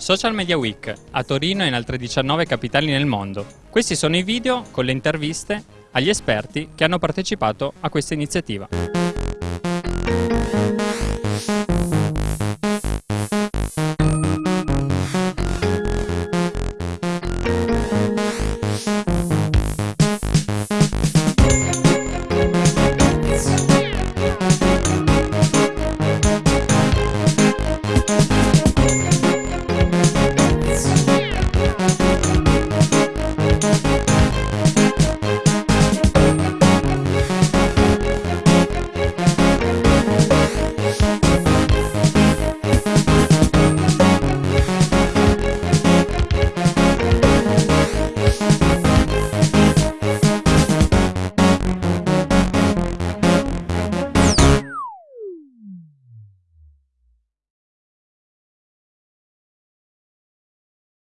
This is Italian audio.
Social Media Week, a Torino e in altre 19 capitali nel mondo. Questi sono i video con le interviste agli esperti che hanno partecipato a questa iniziativa.